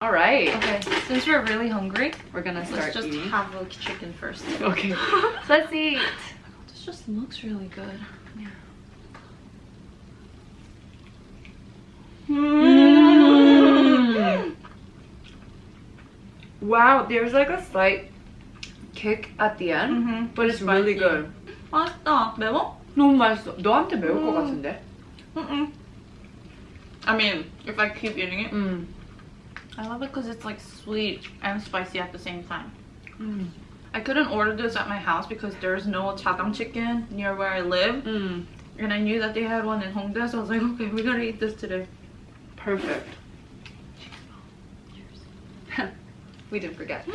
All right. Okay, since we're really hungry, We're gonna let's start just eating. have a chicken first. Okay. Let's eat. This just looks really good. Mm. Wow, there's like a slight kick at the end, Mhm. but it's really Spicy. good. 맛있다. 매워? 너무 맛있어. 너한테 매울 것 음. 같은데? Mm-mm. I mean, if I keep eating it, 음. I love it because it's like sweet and spicy at the same time. 음. I couldn't order this at my house because there's no chadang chicken near where I live. 음. And I knew that they had one in Hongdae, so I was like, okay, we gotta eat this today. Perfect. we didn't forget.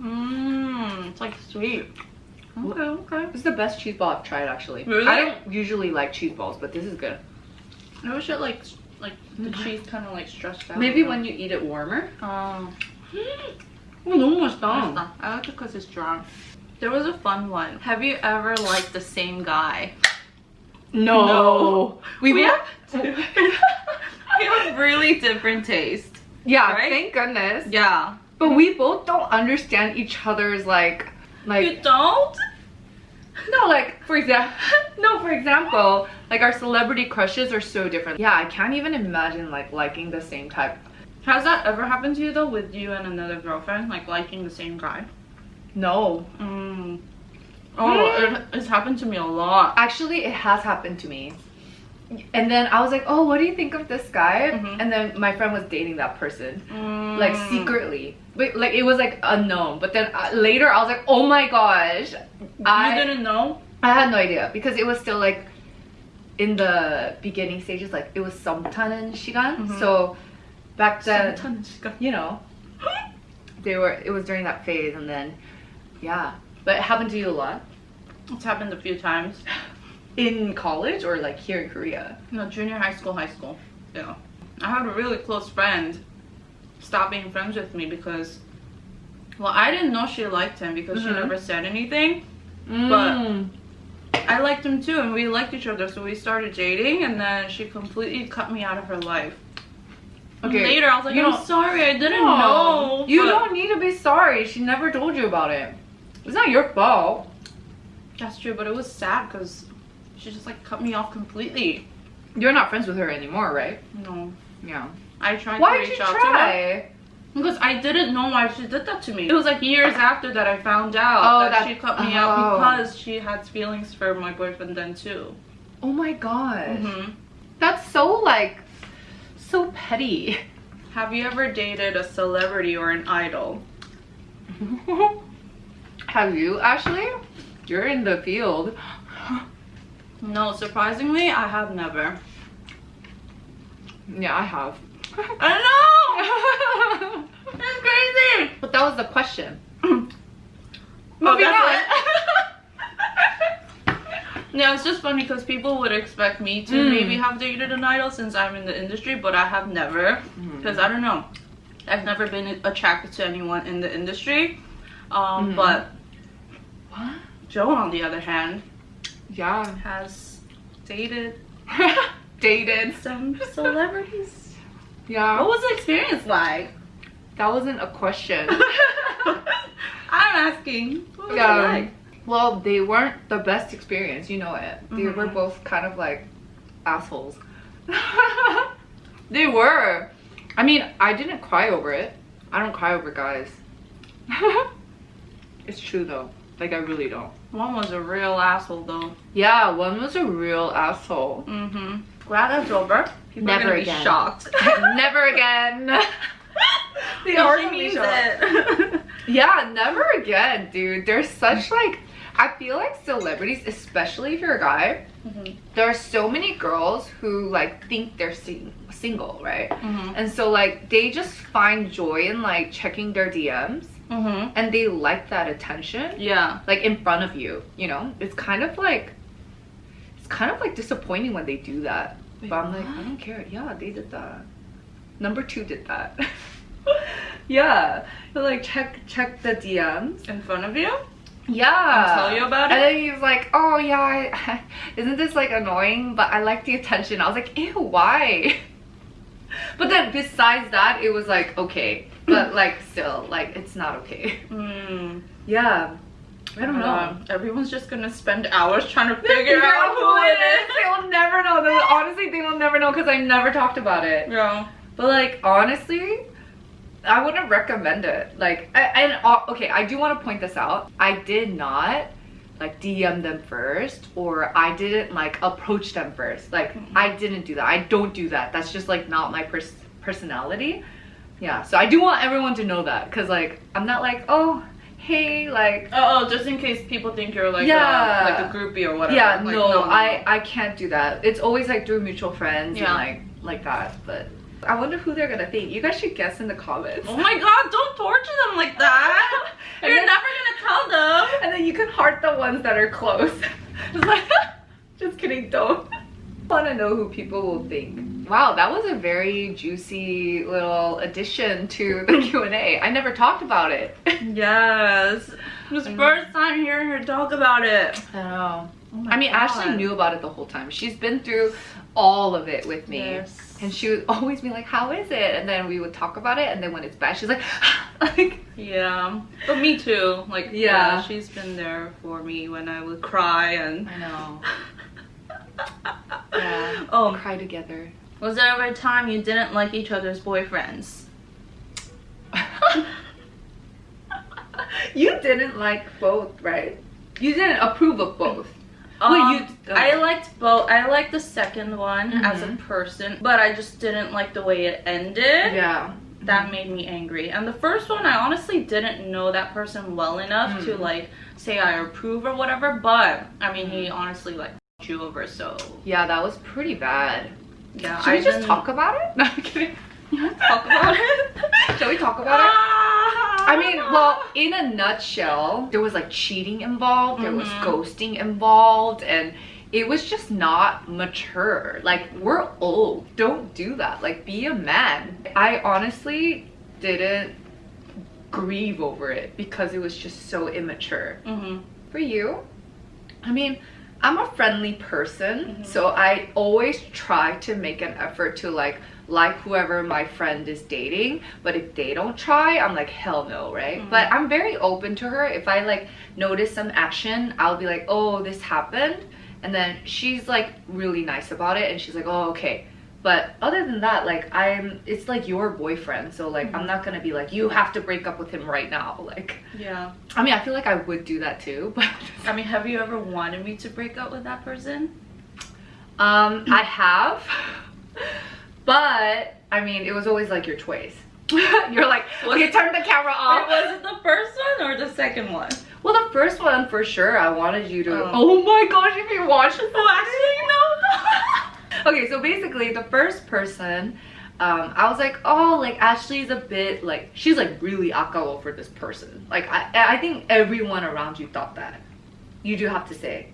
Mmm, it's like sweet. Okay, okay. This is the best cheese ball I've tried actually. Really? I don't usually like cheese balls, but this is good. I wish it like, like the cheese kind of like stretched out. Maybe when you eat it warmer. Oh, 어, 너무 맛있다. 맛있다. I like it because it's strong. There was a fun one. Have you ever liked the same guy? No. No. We, We will. have we have really different taste. yeah, right? thank goodness. Yeah. But we both don't understand each other's like like you don't? No like for example no for example like our celebrity crushes are so different. Yeah, I can't even imagine like liking the same type. Has that ever happened to you though with you and another girlfriend? Like liking the same guy? No. Mm. Oh, it, it's happened to me a lot. Actually, it has happened to me. And then I was like, "Oh, what do you think of this guy?" Mhm. And then my friend was dating that person. Mm. like secretly but like it was like unknown. But then uh, later i was like oh my gosh you i didn't know? I had no idea. Because it was still like in the beginning stages like it was sometimes shigan. Mm -hmm. so back then you know they were it was during that phase and then yeah. But it happened to you a lot? It's happened a few times. In college or like here in korea? No junior high school high school. Yeah. I had a really close friend stop being friends with me because, well, I didn't know she liked him because she Mhm. never said anything. Mm. I liked him too, and we liked each other, so we started dating, and then she completely cut me out of her life. Okay, Later, I was like, you I'm don't- sorry, I didn't No, know. you but- don't need to be sorry she never told you about it it's not your fault That's true, but it was sad because she just like cut me off completely. You're not friends with her anymore, right? No. Yeah. I tried Why to did reach you out to her. try? Because I didn't know why she did that to me. It was like years after that I found out Oh, that, that- she cut me oh. out because she had feelings for my boyfriend then too. Oh my gosh. hmm That's so like so petty. Have you ever dated a celebrity or an idol? Have you actually? You're in the field. No, surprisingly, I have never. Yeah, I have. I know! That's crazy! but that was the question. Oh, Moving on. Yeah, it's just funny because people would expect me to Mm. maybe have dated an idol since I'm in the industry, but I have never. Because I don't know. I've never been attracted to anyone in the industry. Um, Mhm. But What? Joe, on the other hand, Yeah. has dated Dated. some celebrities. Yeah. what was the experience like? that wasn't a question. I'm asking. What was Yeah. it like? Well, they weren't the best experience, you know it. They Mhm. were both kind of like assholes. they were. I mean, I didn't cry over it. I don't cry over guys. it's true though. Like, I really don't. One was a real asshole though. Yeah, one was a real asshole. Mm-hmm. Glad that's over. People Never again. shocked. Never again. they She are means shocked. it. Yeah, never again, dude. There's such like, I feel like celebrities, especially if you're a guy, Mhm. there are so many girls who like think they're sing- single, right? Mhm. And so like they just find joy in like checking their DMs Mhm. and they like that attention Yeah. like in front of you, you know? It's kind of like kind of like disappointing when they do that. Wait, but I'm like. I don't care. Yeah, they did that. Number 2 did that. yeah. They like check check the DMs. In front of you? Yeah. And tell you about it? And then he's like, oh yeah, I, isn't this like annoying? But I like the attention. I was like, ew, why? but then besides that, it was like okay, but like still, like it's not okay. Mm. Yeah, I don't know. Uh, everyone's just gonna spend hours trying to Figure figure out who it is. They will never know. They, honestly, they will never know because I never talked about it. Yeah. But like honestly, I wouldn't recommend it. Like, I, and uh, okay, I do want to point this out. I did not like DM them first, or I didn't like approach them first. Like, Mhm. I didn't do that. I don't do that. That's just like not my pers- personality. Yeah. So I do want everyone to know that because like I'm not like oh hey like Oh, oh, just in case people think you're like Yeah. a, like a groupie or whatever. yeah Like, no, I I can't do that. It's always like through mutual friends Yeah. and like like that. But I wonder who they're gonna think. You guys should guess in the comments. Oh my god! Don't torture them like that. And you're then- never gonna tell them. And then you can heart the ones that are close. just like, just kidding, don't. Want to know who people will think. Wow, that was a very juicy little addition to the Q&A. I never talked about it. Yes. It was I mm. first time hearing her talk about it. I know. Oh I mean, Ashley knew about it the whole time. She's been through all of it with me. Yes. And she would always be like, how is it? And then we would talk about it. And then when it's bad, she's like, like Yeah, but me too. Like, yeah. Yeah. she's been there for me when I would cry and. I know. Yeah. Oh, Cry together. Was there ever a time you didn't like each other's boyfriends? you didn't like both, right? You didn't approve of both. Um, Wait, you- I liked both. I liked the second one as a Mhm. person, but I just didn't like the way it ended. Yeah. That made me angry. And the first one, I honestly didn't know that person well enough to Mm. like say I approve or whatever. But I mean, he honestly like you over. So Yeah, that was pretty bad. Yeah, Should we just didn't- talk about it? No, I'm kidding. talk about it. Shall we talk about it? Ah, I mean, well, in a nutshell, there was like cheating involved, there was Mhm. ghosting involved, and it was just not mature. Like, we're old. Don't do that. Like, be a man. I honestly didn't grieve over it because it was just so immature. Mhm. For you, I mean, I'm a friendly person, Mhm. so I always try to make an effort to like like whoever my friend is dating. But if they don't try, I'm like hell no, right? Mhm. But I'm very open to her. If I like notice some action, I'll be like, oh, this happened, and then she's like really nice about it, and she's like, oh, okay. But other than that, like I'm, it's like your boyfriend, so like I'm Mhm. not gonna be like you have to break up with him right now. Like, Yeah. I mean, I feel like I would do that too, but I mean, have you ever wanted me to break up with that person? Um, I have, but I mean, it was always like your choice. You're like, okay, turn the camera Wait, off. was it the first one or the second one? Well, the first one for sure, I wanted you to. Oh. Oh, my gosh, if you watched this, Oh, actually, no. Okay, so basically, the first person, um, I was like, oh, like Ashley's a bit like she's like really akao for this person. Like I, I think everyone around you thought that. You do have to say.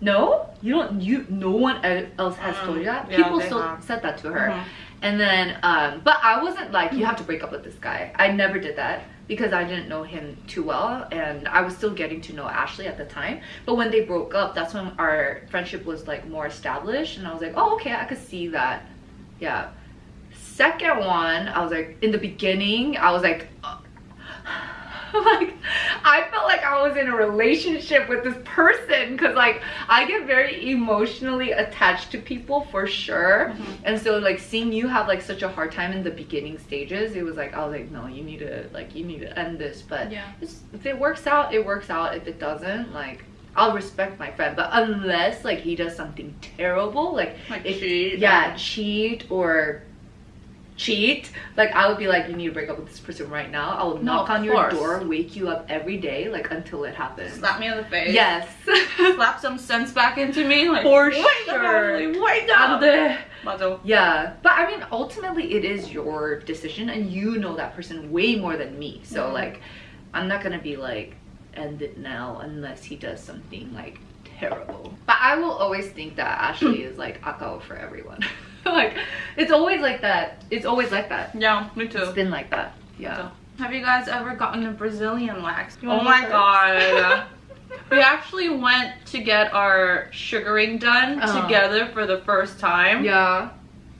No, you don't. You no one else has Mm, told you that. yeah, People still have. said that to her. Mhm. And then, um, but I wasn't like, you have to break up with this guy. I never did that because I didn't know him too well and I was still getting to know Ashley at the time. But when they broke up, that's when our friendship was like more established and I was like, oh, okay, I could see that. Yeah. Second one, I was like, in the beginning, I was like, like I felt like I was in a relationship with this person because like I get very emotionally attached to people for sure. Mhm. And so like seeing you have like such a hard time in the beginning stages, it was like I was like, no, you need to like you need to end this. But Yeah. it's, if it works out, it works out. If it doesn't, like I'll respect my friend. But unless like he does something terrible, like Like if, cheat. yeah, cheat or cheat, like I would be like, you need to break up with this person right now. I will No, knock on your door, wake you up every day, like until it happens. Slap me in the face. Yes. Slap some sense back into me. Like, For up, sure. Wake up. Uh, Yeah, but I mean, ultimately, it is your decision, and you know that person way more than me. So, Mhm. like, I'm not gonna be like, end it now unless he does something like terrible. But I will always think that Ashley is like akao for everyone. like, it's always like that. It's always like that. Yeah, me too. It's been like that. Yeah. Have you guys ever gotten a Brazilian wax? Oh my go god. we actually went to get our sugaring done Uh-huh. together for the first time. Yeah.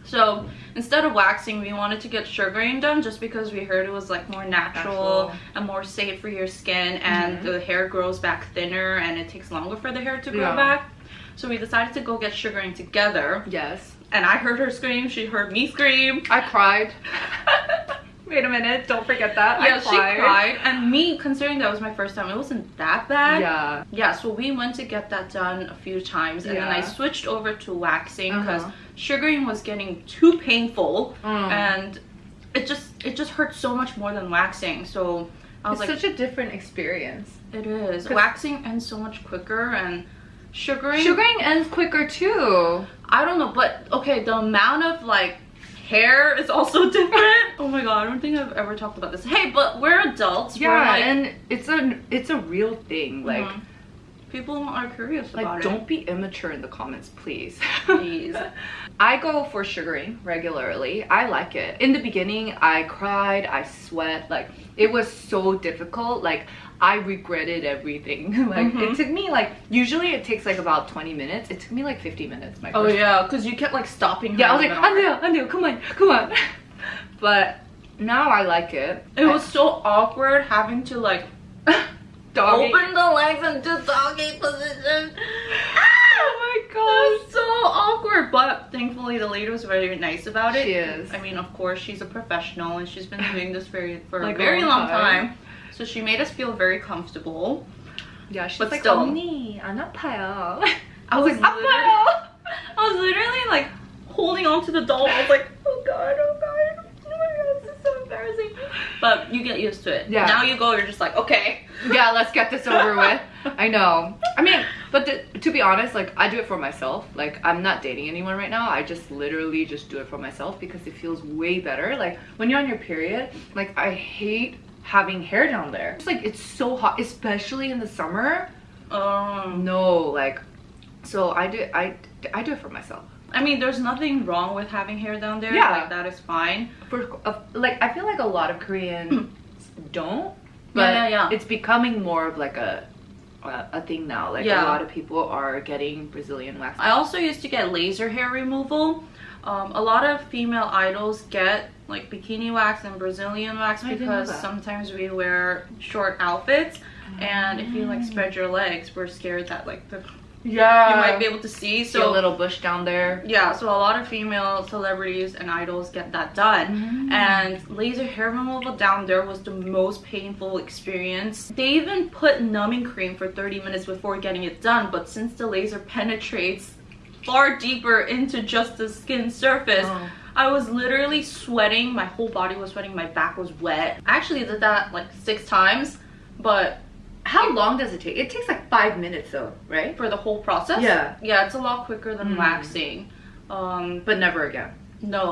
So instead of waxing, we wanted to get sugaring done just because we heard it was like more natural, Natural. and more safe for your skin, and Mhm. the hair grows back thinner, and it takes longer for the hair to grow Yeah. back. So we decided to go get sugaring together, Yes. And I heard her scream. She heard me scream. I cried. Wait a minute, don't forget that. Yeah, I she cried, and me considering that was my first time, it wasn't that bad. Yeah. Yeah, so we went to get that done a few times, and then I switched over to waxing because Uh-huh. sugaring was getting too painful, Mm. and it just it just hurt so much more than waxing. So I was like It's like, such a different experience. It is. waxing ends so much quicker, and sugaring. Sugaring ends quicker too. I don't know, but okay, the amount of like hair is also different. oh my god, I don't think I've ever talked about this. Hey, but we're adults. Yeah, we're like, and it's a it's a real thing. Like Mhm. people are curious like about don't be immature in the comments, please. Please. I go for sugaring regularly. I like it. In the beginning, I cried, I sweat. Like it was so difficult. Like I regretted everything. like Mhm. it took me like usually it takes like about 20 minutes. It took me like 50 minutes. My Oh yeah, because you kept like stopping. her Yeah, I was like, the middle. Andrea, Andrea, come on, come on. But now I like it. It was so awkward having to like doggy. open the legs into doggy position. Oh my was so awkward, but thankfully the lady was very nice about it. She is. I mean, of course, she's a professional and she's been doing this very for Like a very long time. time. So she made us feel very comfortable. Yeah, she's But like, still. 언니, 안 아파요. I was like, literally, 아파요. I was literally like holding on to the doll. I was like, oh god, oh god, oh my god, this is so embarrassing. But you get used to it. Yeah. Now you go, you're just like, okay. yeah, let's get this over with. I know. I mean, but the, to be honest, like I do it for myself. Like I'm not dating anyone right now. I just literally just do it for myself because it feels way better. Like when you're on your period, like I hate having hair down there. It's like it's so hot, especially in the summer. Um, No, like so I do I I do it for myself. I mean, there's nothing wrong with having hair down there. Yeah. Like, that is fine. For uh, like I feel like a lot of Koreans don't, but Yeah, yeah, yeah. it's becoming more of like a a, thing now. Like Yeah. a lot of people are getting Brazilian wax. I also used to get laser hair removal. Um, a lot of female idols get like bikini wax and Brazilian wax I because sometimes we wear short outfits. And if you like Mm. spread your legs, we're scared that like the, Yeah, you might be able to see. see a little bush down there. yeah, so a lot of female celebrities and idols get that done. Mm. And laser hair removal down there was the most painful experience. They even put numbing cream for 30 minutes before getting it done, but since the laser penetrates far deeper into just the skin surface, Oh. I was literally sweating. My whole body was sweating. My back was wet. I actually did that like six times, but How long does it take? It takes like five minutes though, right? for the whole process, Yeah. yeah, it's a lot quicker than Mm. waxing. Um, But never again. No.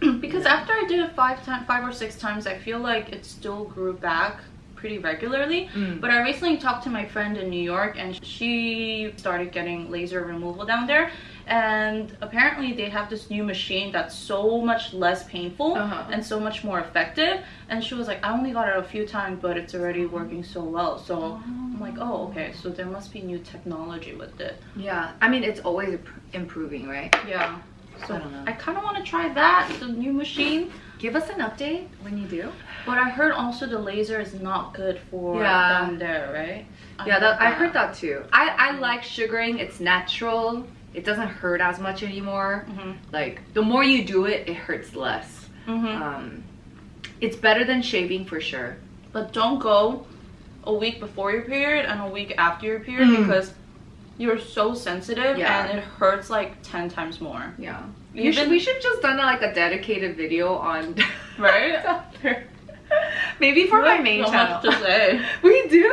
because after I did it five times, five or six times, I feel like it still grew back pretty regularly. Mm. But I recently talked to my friend in New York, and she started getting laser removal down there. And apparently, they have this new machine that's so much less painful Uh-huh. and so much more effective. And she was like, "I only got it a few times, but it's already working so well." So I'm like, "Oh, okay. So there must be new technology with it." Yeah, I mean it's always improving, right? Yeah. So I don't know. I kind of want to try that, the new machine. Give us an update when you do. But I heard also the laser is not good for Yeah. down there, right? Yeah, that, I heard that too. I, I like sugaring. It's natural. It doesn't hurt as much anymore. hmm Like the more you do it, it hurts less. hmm Um, it's better than shaving for sure. But don't go a week before your period and a week after your period Mm. because you're so sensitive Yeah. and it hurts like 10 times more. Yeah. Even- You should, we should just done like a dedicated video on Right? Maybe for my main much channel. to say. we do.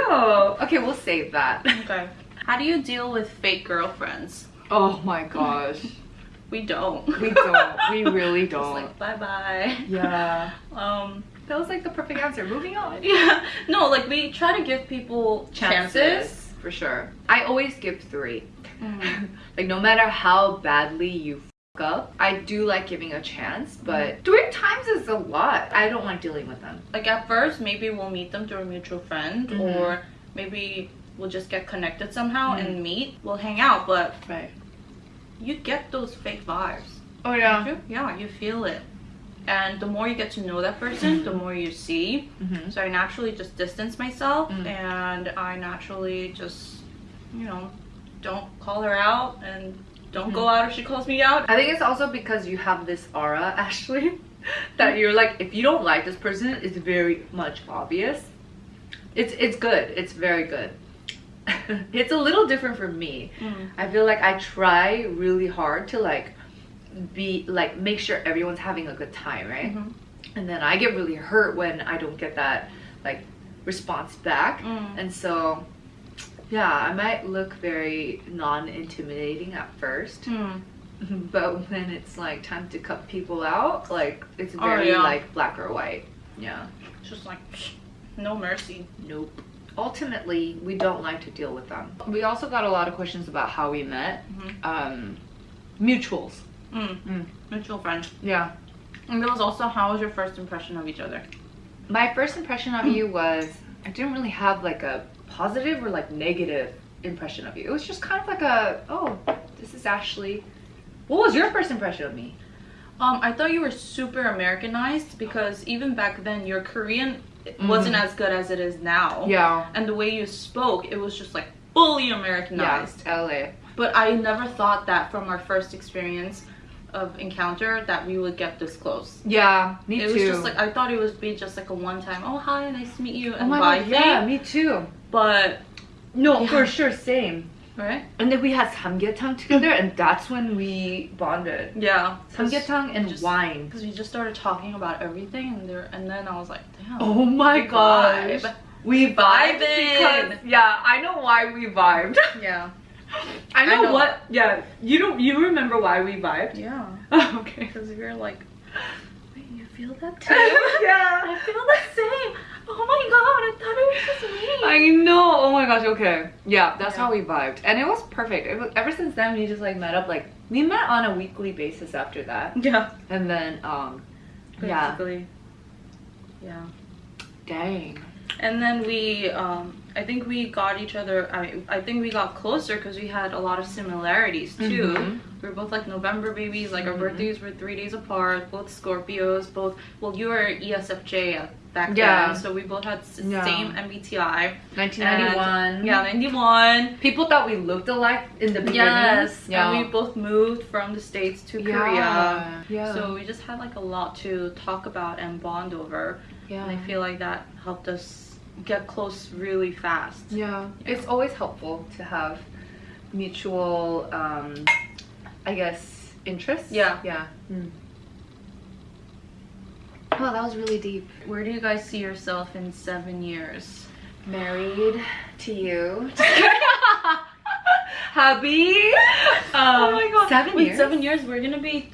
Okay, we'll save that. Okay. How do you deal with fake girlfriends? Oh my gosh. We don't. We don't. We really don't. like bye bye. yeah. Um. That was like the perfect answer. Moving on. Yeah. No, like we try to give people chances. For sure. I always give three. Mhm. like no matter how badly you fuck up, I do like giving a chance, but three times is a lot. I don't like dealing with them. Like at first, maybe we'll meet them through a mutual friend, Mhm. or maybe we'll just get connected somehow Mhm. and meet. We'll hang out, but Right. you get those fake vibes. Oh You- Yeah, you feel it. And the more you get to know that person, the more you see. Mm-hmm. So I naturally just distance myself Mm. and I naturally just, you know, don't call her out and don't go out if she calls me out. I think it's also because you have this aura, Ashley, that you're like, if you don't like this person, it's very much obvious. It's it's good. It's very good. it's a little different for me. Mm. I feel like I try really hard to like be like make sure everyone's having a good time, right? Mhm. And then I get really hurt when I don't get that like response back. Mm. And so yeah, I might look very non-intimidating at first. Mm. But when it's like time to cut people out, like it's Oh, very yeah. like black or white. Yeah. Just like, no mercy. Nope. Ultimately, we don't like to deal with them. We also got a lot of questions about how we met. Mhm. Um, mutuals. Mm. Mm. Mutual friend. Yeah. And there was also, how was your first impression of each other? My first impression of you was I didn't really have like a positive or like negative impression of you. It was just kind of like a oh, this is Ashley. What was your first impression of me? Um, I thought you were super Americanized because even back then your Korean wasn't as good as it is now. Yeah. And the way you spoke, it was just like fully Americanized. Yeah. LA. But I never thought that from our first experience of encounter that we would get this close. Yeah. Me it too. was just like I thought it would be just like a one time, oh hi, nice to meet you, oh and my bye god. thing. Yeah. Me too. But No, Yeah. for sure. Same. right? And then we had samgyetang together, and that's when we bonded. Yeah. Samgyetang and Just- wine. Because we just started talking about everything, and there, and then I was like, damn. Oh my gosh. vibe. We vibed because yeah, I know why we vibed. Yeah. I know, I know. what. Yeah, you don't. You remember why we vibed? Yeah. okay. Because you're like, wait, you feel that too? yeah. I feel the same. Oh my god, I thought it was just me. I know. Oh my gosh. Okay. Yeah, that's Yeah. how we vibed, and it was perfect. It was, ever since then, we just like met up. Like we met on a weekly basis after that, yeah. and then um, yeah. Yeah. Dang. And then we, um, I think we got each other. I mean, I think we got closer because we had a lot of similarities too. Mhm. We were both like November babies. Like our Mhm. birthdays were three days apart. Both Scorpios. Both. Well, you were ESFJ back Yeah. then, so we both had Yeah. same MBTI. 1991. Yeah, ninety one. People thought we looked alike in the beginning. Yes, Yeah. and we both moved from the states to Yeah. Korea. Yeah. So we just had like a lot to talk about and bond over. yeah. And I feel like that helped us get close really fast. Yeah, it's always helpful to have mutual, um, I guess, interests. Yeah. Yeah. Oh, that was really deep. Where do you guys see yourself in seven years? Married to you. Happy. oh my god. Seven Wait, years? seven years? We're gonna be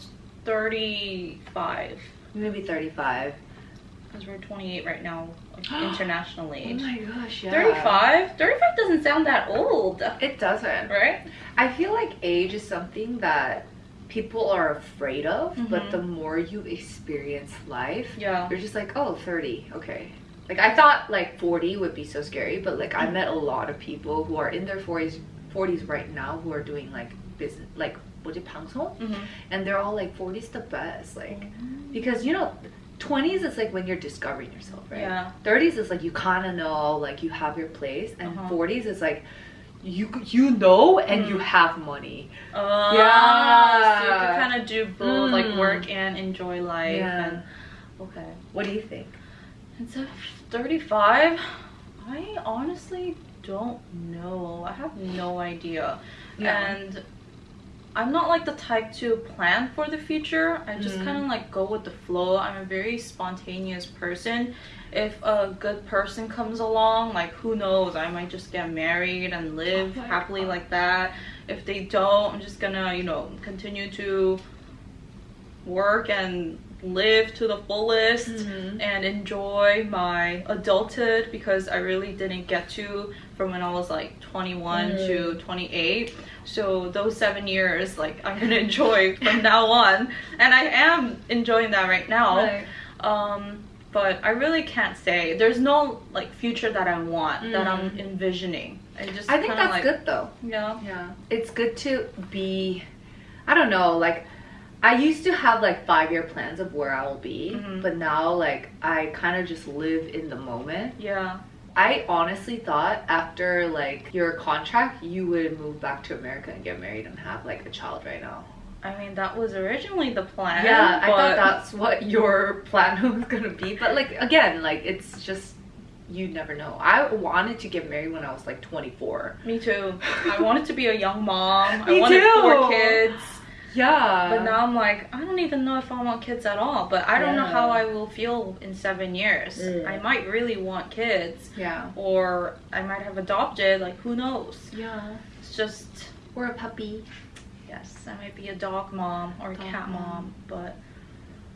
35. Maybe 35. Because we're 28 right now, international age. my gosh, yeah. 35? 35 doesn't sound that old. It doesn't. Right? I feel like age is something that people are afraid of, but Mhm. the more you experience life, Yeah. you're just like, oh, 30, okay. Like I thought like 40 would be so scary, but like I met a lot of people who are in their 40s 40s right now who are doing like business like what 송? Mm-hmm. And they're all like 40's the best. Like because you know 20s is like when you're discovering yourself, right? Yeah. 30s is like you kind of know like you have your place and Uh-huh. 40s is like you you know and you Mm. have money. Uh, Yeah. So you can kind of do both, like Mm. work and enjoy life. Yeah. And, okay. What do you think? Instead of 35, I honestly don't know. I have no idea. Yeah. And I'm not like the type to plan for the future. I just Mhm. kind of like go with the flow. I'm a very spontaneous person. If a good person comes along, like who knows, I might just get married and live Oh happily God. like that. If they don't, I'm just gonna, you know, continue to work and live to the fullest Mhm. and enjoy my adulthood because I really didn't get to from when I was like 21 Mm. to 28. So those seven years, like I'm gonna enjoy from now on, and I am enjoying that right now. Right. Um, but I really can't say. There's no like future that I want that I'm Mm. envisioning. I just I think that's like, good though. Yeah. Yeah. It's good to be I don't know, like I used to have like five year plans of where I will be, Mhm. but now like I kind of just live in the moment. Yeah. I honestly thought after like your contract, you would move back to America and get married and have like a child right now. I mean, that was originally the plan. yeah, I thought that's what your plan was gonna be. But like again, like it's just you never know. I wanted to get married when I was like 24. Me too. I wanted to be a young mom. I Me wanted too. four kids. Yeah. But now I'm like, I don't even know if I want kids at all. But I don't know how I will feel in seven years. Mm. I might really want kids. Yeah. Or I might have adopted. Like, who knows? Yeah. It's just, Or a puppy. yes, I might be a dog mom or a Dog cat mom. mom. But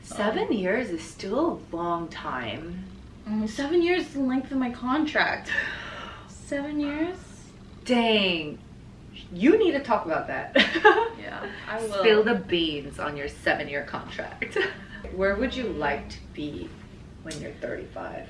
Seven years is still a long time. mm, seven years is the length of my contract. Seven years? Dang. You need to talk about that. Yeah, I will. Spill the beans on your seven year contract. Where would you like to be when you're 35?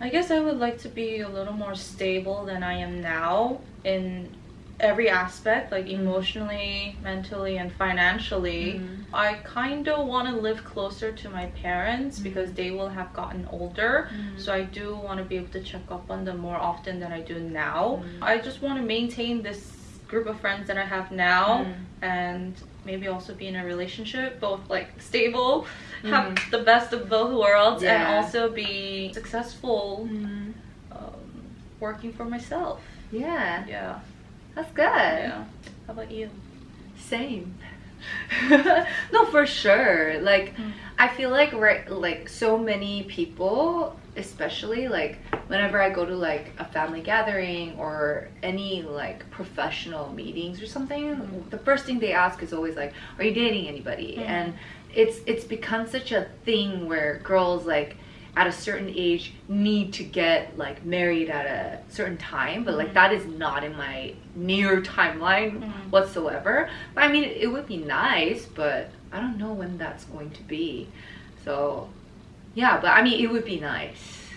I guess I would like to be a little more stable than I am now in every aspect, like emotionally, mentally, and financially. Mhm. I kind of want to live closer to my parents Mhm. because they will have gotten older. Mhm. So I do want to be able to check up on them more often than I do now. I just want to maintain this group of friends that I have now Mhm. and maybe also be in a relationship, both like stable, have Mhm. the best of both worlds, and also be successful Mhm. um, working for myself. Yeah, Yeah. that's good. Yeah. How about you? Same. no, for sure. Like, Mm. I feel like right, like so many people, especially like whenever I go to like a family gathering or any like professional meetings or something, Mm. the first thing they ask is always like, "Are you dating anybody?" Mm. And it's it's become such a thing where girls like at a certain age need to get like married at a certain time but like Mhm. that is not in my near timeline Mhm. whatsoever but i mean it, would be nice but i don't know when that's going to be so yeah but i mean it would be nice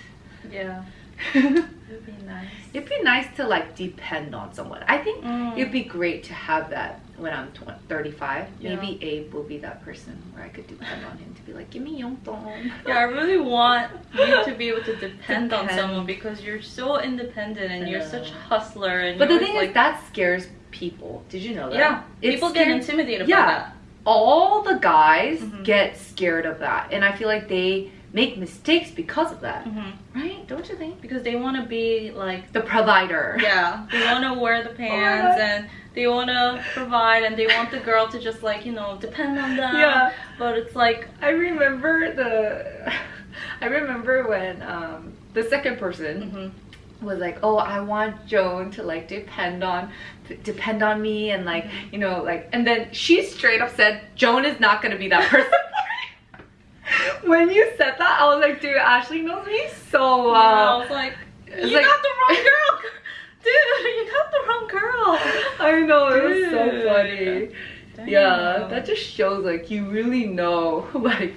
Yeah. it'd be nice. It would be nice. be nice to like depend on someone i think Mm. it'd be great to have that when i'm 20, 35 Yeah. maybe abe will be that person where i could depend on him to be like give me yongdon Yeah, I really want you to be able to depend on someone because you're so independent and you're such a hustler and but the thing always is that scares people did you know that yeah, It people get intimidated Yeah. by that. all the guys Mhm. get scared of that and i feel like they make mistakes because of that hmm right don't you think Because they want to be like the provider Yeah, they want to wear the pants and they want to provide and they want the girl to just like, you know, depend on them. Yeah. But it's like, I remember the I remember when um the second person mhm. was like, "Oh, I want Joan to like depend on depend on me and like, you know, like and then she straight up said, "Joan is not going to be that person." when you said that, I was like, "Dude, Ashley knows me so Yeah, I was like, you like- got the wrong girl. Dude, you got the wrong girl. I know, it was so Dude. funny. Yeah, that just shows like you really know like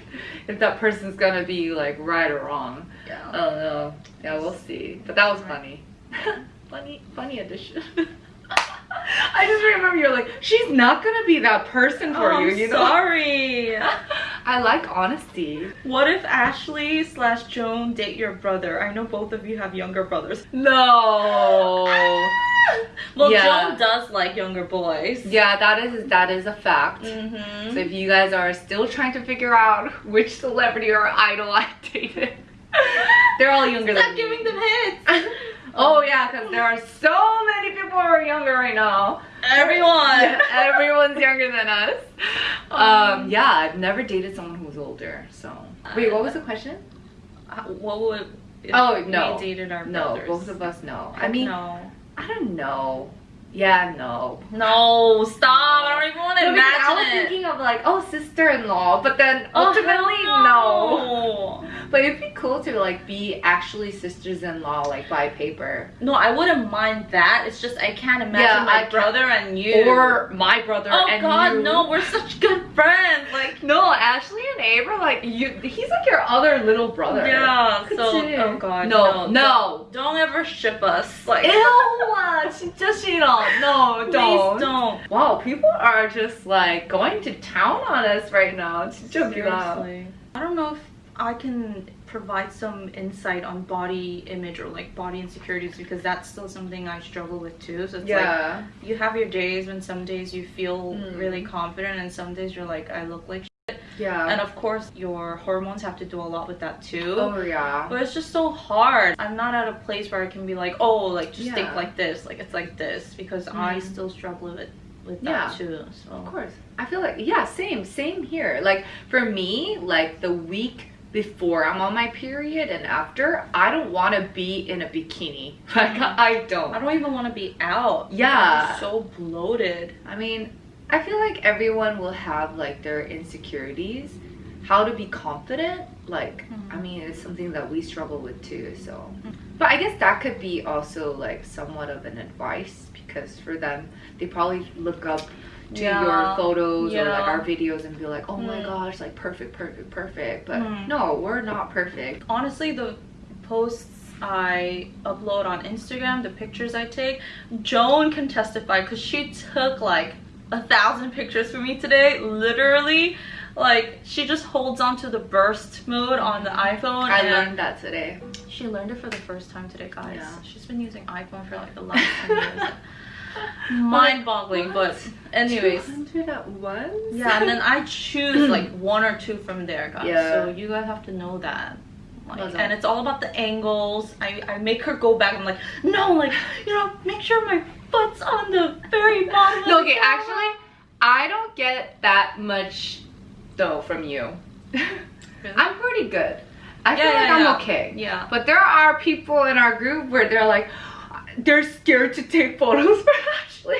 if that person's gonna be like right or wrong. Yeah. I don't know. Yeah, we'll see. But that was funny. funny, funny addition. I just remember you're like, she's not gonna be that person for Oh, you, I'm you know? sorry. I like honesty. What if Ashley slash Joan date your brother? I know both of you have younger brothers. No. Well, Yeah. Joan does like younger boys. yeah, that is that is a fact. Mm-hmm. So if you guys are still trying to figure out which celebrity or idol I dated, they're all younger than me. Stop giving them hits. Oh yeah, because there are so many people who are younger right now. Everyone. Everyone's younger than us. Um, yeah, I've never dated someone who's older. So wait, what was the question? Uh, What would? If Oh, no. We dated our No, brothers. both of us no. I mean, no. I don't know. Yeah, no. No, stop! I don't even want to imagine I was it. thinking of like, oh, sister-in-law, but then Oh, ultimately, hell no. no. But it'd be cool to like be actually sisters-in-law like by paper. No, I wouldn't mind that. It's just I can't imagine Yeah, my I can't- brother and you. Or my brother oh and God, you. no, we're such good friends. Like No, Ashley and Abe are like you. He's like your other little brother. yeah. So oh God, No, no, no. Don't, don't ever ship us. Like Ew, 진짜 싫어. No, please don't. don't. Wow, people are just like going to town on us right now. 진짜 웃기다. Seriously. I don't know if I can provide some insight on body image or like body insecurities because that's still something I struggle with too. So it's like Yeah. you have your days when some days you feel Mm. really confident and some days you're like I look like shit. yeah. and of course your hormones have to do a lot with that too. oh yeah. But it's just so hard. I'm not at a place where I can be like, oh, like just think like this, like it's like this, because I Mhm. still struggle with with Yeah. that too. So Of course. I feel like yeah, same, same here. Like for me, like the week before I'm on my period and after, I don't want to be in a bikini. Like I don't. I don't even want to be out. Yeah. I'm so bloated. I mean, I feel like everyone will have like their insecurities. How to be confident, like Mhm. I mean, it's something that we struggle with too. So, but I guess that could be also like somewhat of an advice because for them, they probably look up to Yeah. your photos or like our videos and be like, oh my Mm. gosh, like perfect, perfect, perfect. But Mm. no, we're not perfect. Honestly, the posts I upload on Instagram, the pictures I take, Joan can testify because she took like a thousand pictures for me today. Literally, like she just holds on to the burst mode on the iPhone. I learned that today. She learned it for the first time today, guys. Yeah. She's been using iPhone for like the last 10 years. Mind-boggling, but anyways. 200 at once? Yeah, and then I choose like one or two from there, guys. Yeah. So you guys have to know that. Like, and it's all about the angles. I, I make her go back. I'm like, no, like, you know, make sure my foot's on the very bottom. No, okay, camera." actually, I don't get that much though from you. I'm pretty good. I feel Yeah, like yeah, I'm yeah. okay. Yeah. But there are people in our group where they're like, they're scared to take photos for Ashley.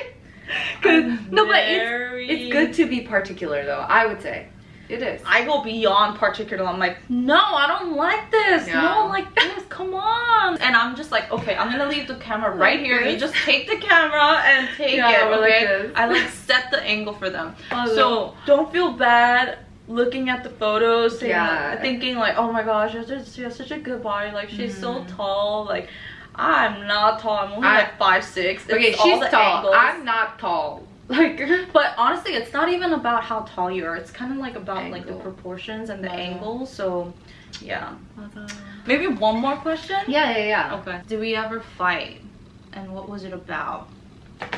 'Cause- I'm no, but it's, it's good to be particular though. I would say it is. I go beyond particular. I'm like, no, I don't like this. Yeah. No, like this. Come on. And I'm just like, okay, I'm gonna leave the camera right here. You just take the camera and take Yeah, it. we're like I like set the angle for them. Oh, So don't feel bad looking at the photos, saying, Yeah. thinking like, oh my gosh, she has, such a good body. Like she's so Mhm. tall. Like I'm not tall. I'm only I- like five six. It's okay, she's tall. angles. I'm not tall. Like, But honestly, it's not even about how tall you are. It's kind of like about like the proportions and the Yeah. angles. So, yeah. Maybe one more question. yeah, yeah, yeah. Okay. Did we ever fight? And what was it about?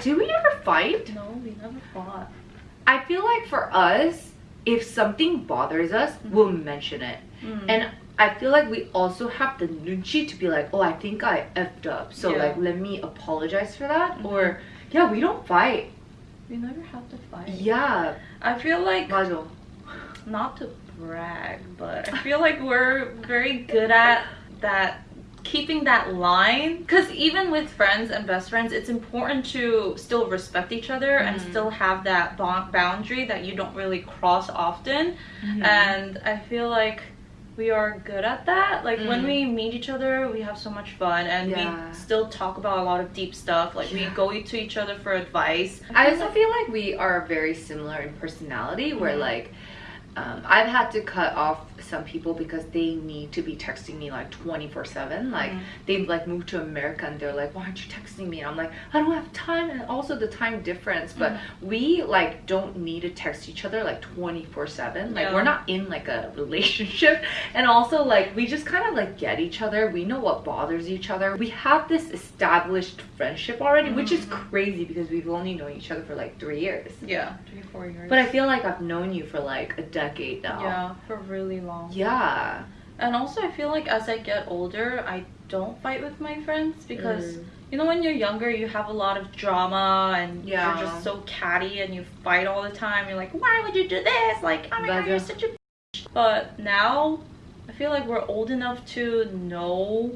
Do we ever fight? No, we never fought. I feel like for us, if something bothers us, we'll mention it. Mm. And I feel like we also have the nunchi to be like, oh, I think I effed up. So, Yeah. like, let me apologize for that. Mhm. Or, yeah, we don't fight. We never have to fight. Yeah. I feel like 맞아. not to brag, but I feel like we're very good at that keeping that line because even with friends and best friends it's important to still respect each other and Mhm. still have that boundary that you don't really cross often Mm-hmm. and i feel like we are good at that like when Mm. we meet each other we have so much fun and Yeah. we still talk about a lot of deep stuff like Yeah. we go to each other for advice I also feel like we are very similar in personality, where Mhm. like um, I've had to cut off some people because they need to be texting me like 24 7. Like Mhm. they've like moved to America and they're like, why aren't you texting me? And I'm like, I don't have time. And also the time difference. But Mhm. we like don't need to text each other like 24 7. Like Yeah. we're not in like a relationship. And also like we just kind of like get each other. We know what bothers each other. We have this established friendship already, which is Mhm. crazy because we've only known each other for like three years. yeah three four years But I feel like I've known you for like a decade now. yeah for really long Yeah. And also, I feel like as I get older, I don't fight with my friends because Mm. you know when you're younger, you have a lot of drama and Yeah. you're just so catty and you fight all the time. You're like, why would you do this? Like, oh my god, you're such a. bitch." But now, I feel like we're old enough to know.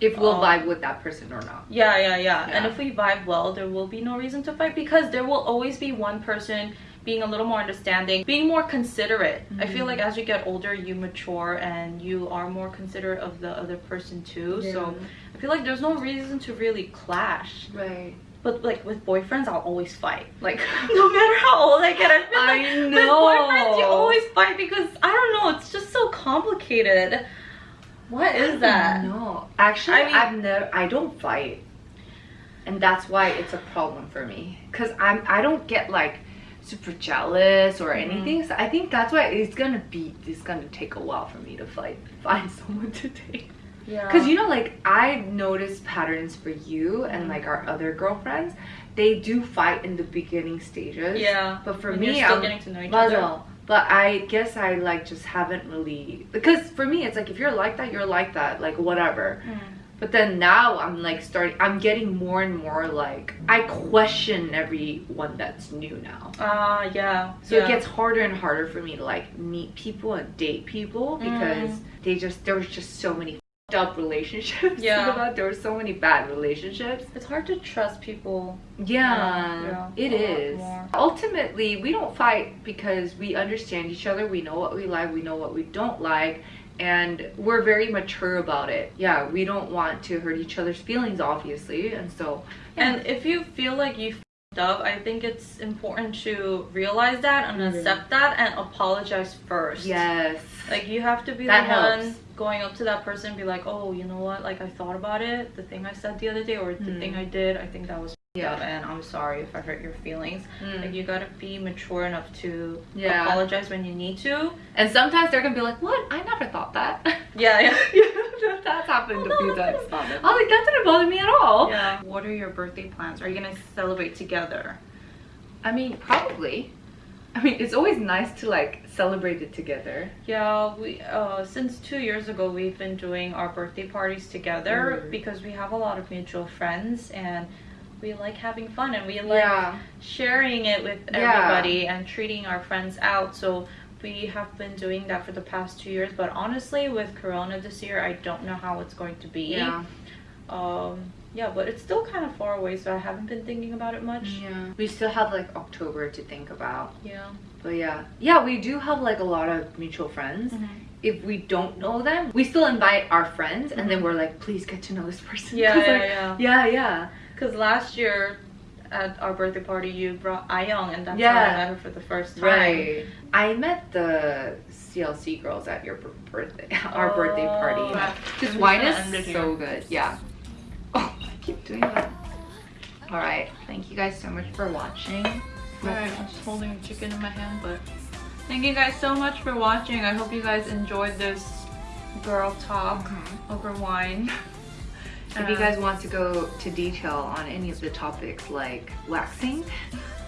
If we'll Um, vibe with that person or not. Yeah, yeah, yeah, And if we vibe well, there will be no reason to fight because there will always be one person being a little more understanding, being more considerate. I feel like mm-hmm. as you get older, you mature and you are more considerate of the other person too. So I feel like there's no reason to really clash. right. But like with boyfriends, I'll always fight. Like no matter how old I get, I feel like I with boyfriends you always fight because I don't know, it's just so complicated. What is that? No, actually, I mean- I've never. I don't fight, and that's why it's a problem for me. Cause I'm. I don't get like super jealous or Mhm. anything. So I think that's why it's gonna be. It's gonna take a while for me to fight. Find someone to date. Yeah. Cause you know, like I noticed patterns for you and Mhm. like our other girlfriends. They do fight in the beginning stages. yeah. But for me, I'm getting to know each other. But I guess I like just haven't really because for me it's like if you're like that, you're like that, like whatever. Mm. But then now I'm like starting I'm getting more and more like I question everyone that's new now. Ah, yeah. So yeah. it gets harder and harder for me to like meet people and date people because Mm. they just there was just so many f***ed up relationships. Yeah. there were so many bad relationships. It's hard to trust people. Yeah, Yeah, it is. more. Ultimately, we don't fight because we understand each other. We know what we like, we know what we don't like, and we're very mature about it. Yeah, we don't want to hurt each other's feelings, obviously, and so. Yeah. And if you feel like you up, I think it's important to realize that and Mhm. accept that and apologize first. yes. Like you have to be That the one helps. Going up to that person and be like, oh, you know what? Like I thought about it, the thing I said the other day or the Hmm. thing I did, I think that was Yeah. up and I'm sorry if I hurt your feelings. Mm. Like you gotta be mature enough to Yeah. apologize when you need to. And sometimes they're gonna be like, "What? I never thought that." Yeah, yeah. yeah, that's happened a few times. I was like, "That didn't bother me at all." Yeah. What are your birthday plans? Are you gonna celebrate together? I mean, probably. I mean, it's always nice to like celebrate it together. Yeah, we uh since two years ago we've been doing our birthday parties together Mm. because we have a lot of mutual friends and we like having fun and we like yeah. sharing it with Yeah. everybody and treating our friends out. So we have been doing that for the past two years. But honestly, with Corona this year, I don't know how it's going to be. Yeah. Um. Yeah, but it's still kind of far away, so I haven't been thinking about it much. Yeah. We still have like October to think about. Yeah. But yeah. Yeah, we do have like a lot of mutual friends. If we don't know them, we still invite our friends and then Mhm. we're like, please get to know this person. Yeah, 'Cause, yeah, like, yeah. yeah, yeah. Because last year at our birthday party, you brought Ayong, and that's Yeah. how I met her for the first time. Right. I met the CLC girls at your birthday, our birthday party. Oh. Wine is gonna so good. Yeah. Keep doing that. All right. Thank you guys so much for watching. Alright, I'm just holding a chicken in my hand, but thank you guys so much for watching. I hope you guys enjoyed this girl talk mm-hmm. over wine. If you guys uh, want to go to detail on any of the topics like waxing,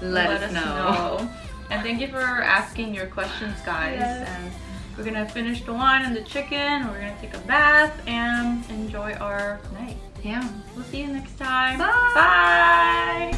let, us, know. And thank you for asking your questions, guys. Yes. And we're gonna finish the wine and the chicken. We're gonna take a bath and enjoy our night. Yeah. We'll see you next time. Bye. Bye.